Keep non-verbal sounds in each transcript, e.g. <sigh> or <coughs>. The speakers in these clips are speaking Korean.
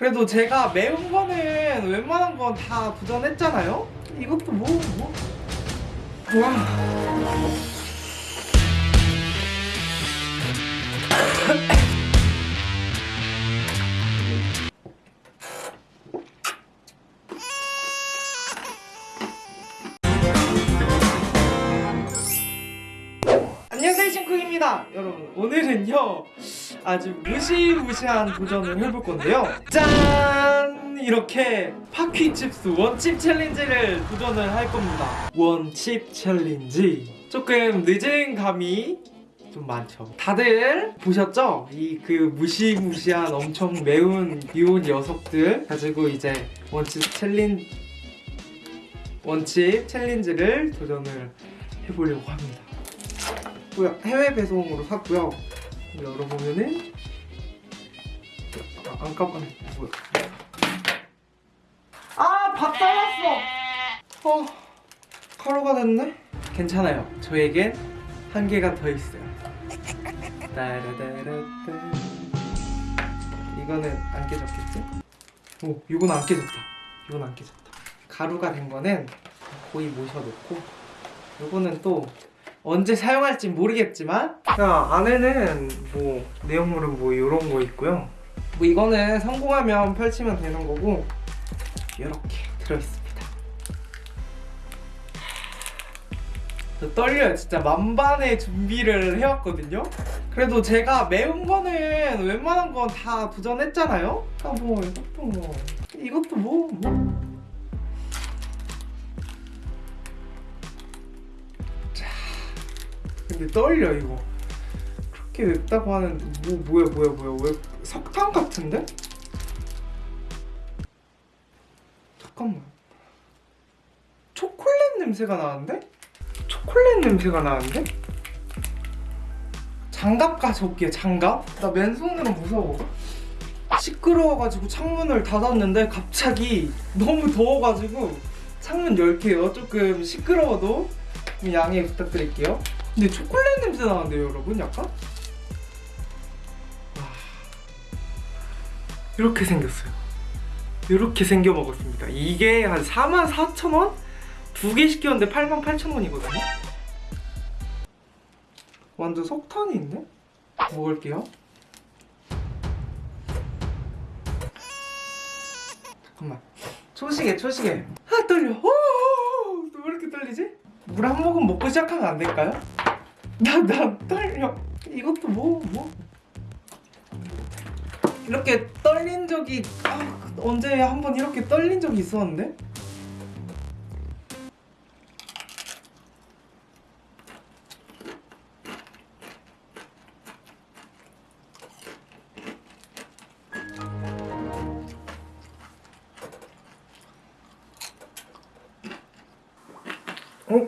그래도 제가 매운 거는 웬만한 건 다 도전했잖아요? 이것도 뭐, 뭐. 와. 안녕하세요 싱크입니다. 여러분 오늘은요 아주 무시무시한 도전을 해볼 건데요. 짠! 이렇게 Paqui Chips One Chip Challenge를 도전을 할 겁니다. One Chip Challenge. 조금 늦은 감이 좀 많죠. 다들 보셨죠? 이 그 무시무시한 엄청 매운 귀여운 녀석들 가지고 이제 One Chip Challen One Chip Challenge를 도전을 해보려고 합니다 뭐야 해외 배송으로 샀고요. 열어보면은 아, 안 깜빡네. 뭐야? 아밥 달았어. 어 가루가 됐네. 괜찮아요. 저에겐 한 개가 더 있어요. 따라다라따. 이거는 안 깨졌겠지? 오, 이건 안 깨졌다. 이건 안 깨졌다. 가루가 된 거는 거의 모셔놓고, 이거는 또 언제 사용할지 모르겠지만. 자 안에는 뭐 내용물은 뭐 이런 거 있고요. 뭐 이거는 성공하면 펼치면 되는 거고 이렇게 들어있습니다. 저 떨려요. 진짜 만반의 준비를 해왔거든요. 그래도 제가 매운 거는 웬만한 건 다 도전했잖아요. 아뭐 이것도 뭐 이것도 뭐 뭐. 근데 떨려 이거. 그렇게 맵다고 하는 뭐 뭐야 뭐야 뭐야. 왜 석탄 같은데? 잠깐만. 초콜릿 냄새가 나는데? 초콜릿 냄새가 나는데? 장갑 가져올게요 장갑. 나 맨손으로 무서워. 시끄러워가지고 창문을 닫았는데 갑자기 너무 더워가지고 창문 열게요. 조금 시끄러워도 좀 양해 부탁드릴게요 근데 초콜릿 냄새 나는데요 여러분 약간? 와. 이렇게 생겼어요 이렇게 생겨 먹었습니다 이게 한 44,000원? 두 개 시켰는데 88,000원이거든요 완전 석탄이 있네? 먹을게요 잠깐만 초시계 초시계 아 떨려 오, 왜 이렇게 떨리지? 물 한 모금 먹고 시작하면 안 될까요? 나, 나 떨려. 이것도 뭐, 뭐. 이렇게 떨린 적이, 아, 언제 한 번 이렇게 떨린 적이 있었는데? 어,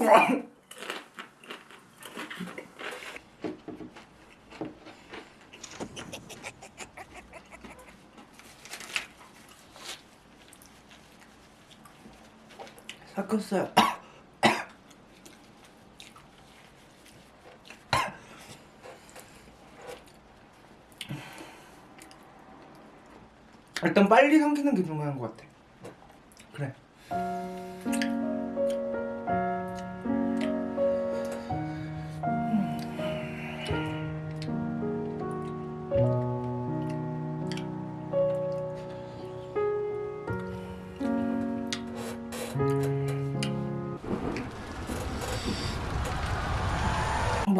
섞었어요. <coughs> 일단 빨리 삼키는 게 중요한 것 같아.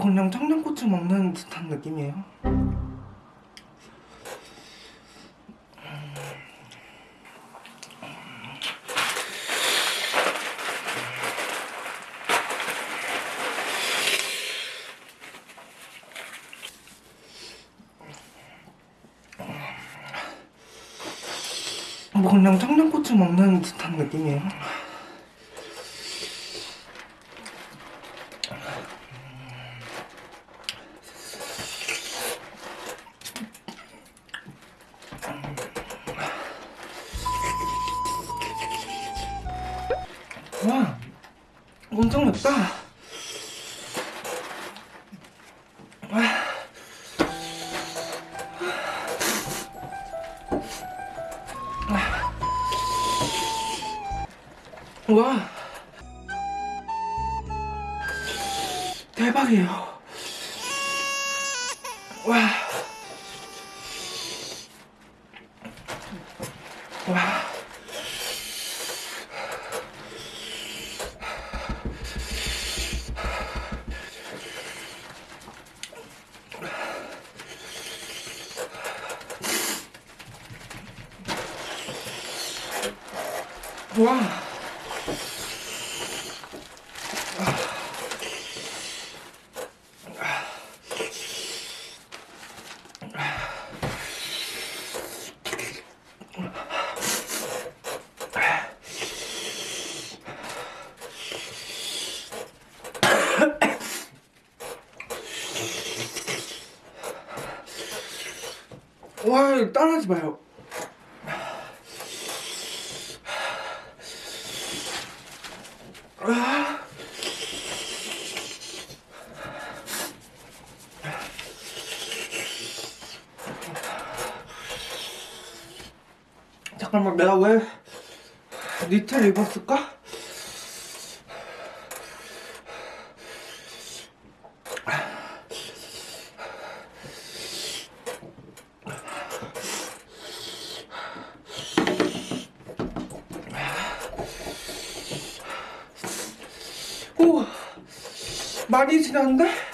그냥 청양고추 먹는 듯한 느낌이에요. 뭐 그냥 청양고추 먹는 듯한 느낌이에요. 엄청 맵다. 아. 아. 와. 대박이에요. 와. 와. 와, 따라하지 마요. 잠깐만 내가 왜 니트를 입었을까? 오 많이 지났는데?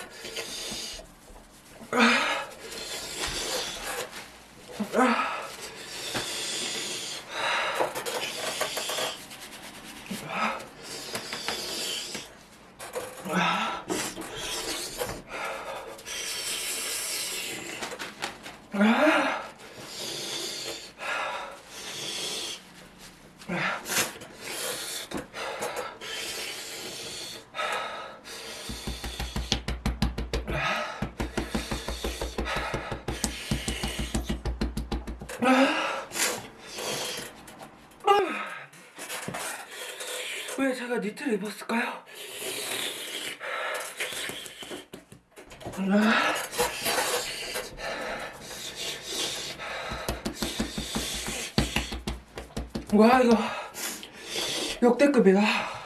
왜 제가 니트를 입었을까요? 아. 와 이거 역대급이다.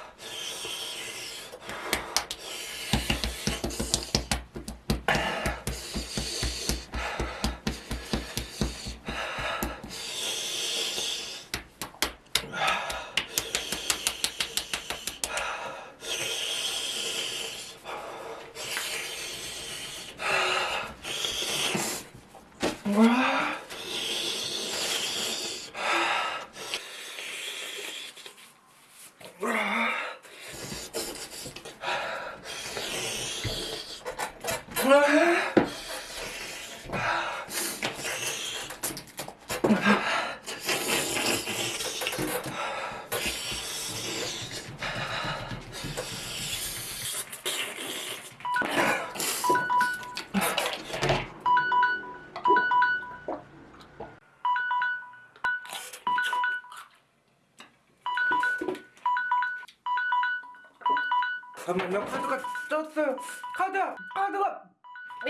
잠깐만요 카드가 떴어요. 카드! 카드가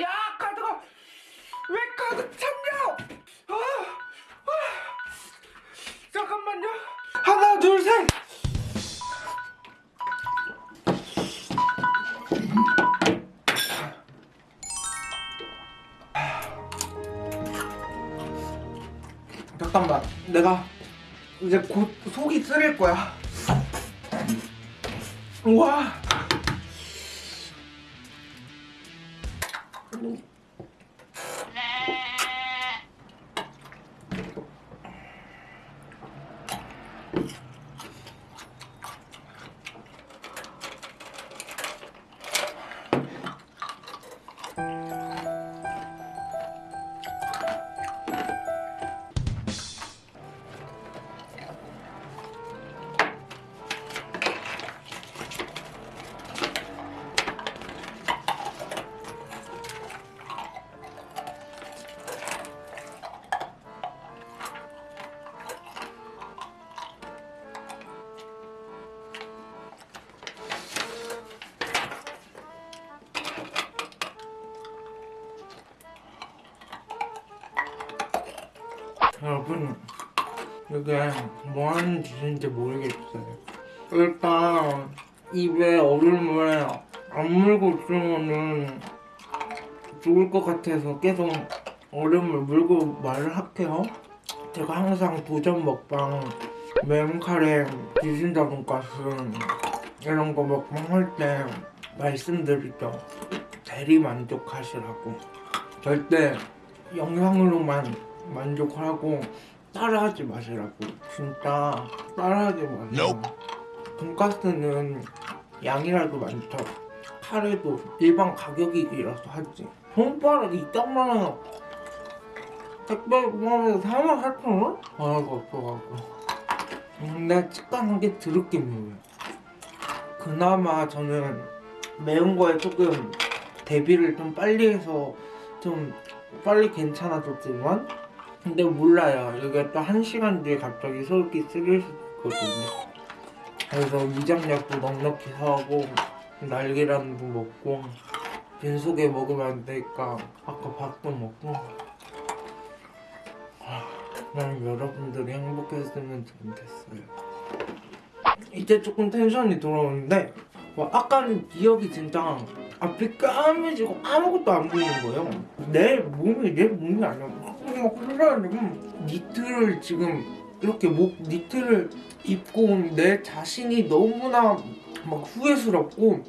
야 카드가 왜 카드 참냐 아, 아. 잠깐만요. 하나 둘셋. 잠깐만 내가 이제 곧 속이 쓰릴 거야. 우와 이게 뭐하는 짓인지 모르겠어요 일단 입에 얼음을 안 물고 있으면은 죽을 것 같아서 계속 얼음을 물고 말을 할게요. 제가 항상 도전 먹방, 매운카레, 비신다 돈가스 이런 거 먹방 할 때 말씀드리죠. 대리 만족하시라고. 절대 영상으로만 만족하고 따라하지 마시라고. 진짜 따라하지 마세요. 돈가스는 양이라도 많죠. 카레도 일반 가격이라서 하지. 손가락이 이딴만한 택배 보면 4만 8천 원? 하나가 없어가지고. 근데 치간 한 게 드럽게 매워요. 그나마 저는 매운 거에 조금 대비를 좀 빨리 해서 좀 빨리 괜찮아졌지만 근데 몰라요. 이게 또 한 시간 뒤에 갑자기 쓰릴 수도 있거든요. 그래서 위장약도 넉넉히 사고 날계란도 먹고 빈속에 먹으면 안 되니까 아까 밥도 먹고 아, 난 여러분들이 행복했으면 좋겠어요. 이제 조금 텐션이 돌아오는데 와, 아까는 기억이 진짜 앞이 까매지고 아무것도 안 보이는 거예요. 내 몸이 내 몸이 아니야. 막 흘러가지고 니트를 지금 이렇게 목 니트를 입고 온 내 자신이 너무나 막 후회스럽고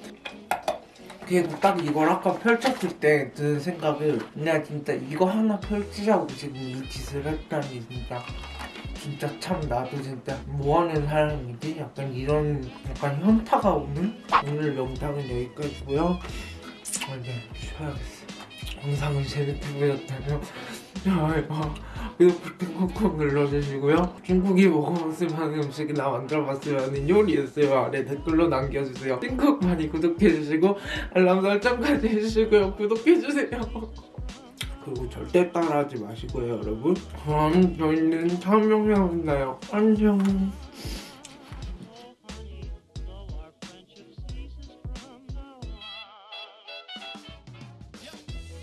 그래도 딱 이걸 아까 펼쳤을 때 드는 생각을 내가 진짜 이거 하나 펼치자고 지금 이 짓을 했다니 진짜 진짜 참 나도 진짜 뭐하는 사람이지? 약간 이런 약간 현타가 오는 오늘 영상은 여기까지고요 아, 이제 쉬어야겠어요 영상은 재밌게 보셨다면 좋아요 구독 꾹꾹 눌러주시고요. 중국이 먹어봤을 만한 음식이 나 만들어봤으면 요리했어요. 아래 댓글로 남겨주세요. 띵콕 많이 구독해주시고 알람 설정까지 해주시고요. 구독해주세요. 그리고 절대 따라하지 마시고요 여러분. 그럼 저희는 다음 영상에 만나요. 안녕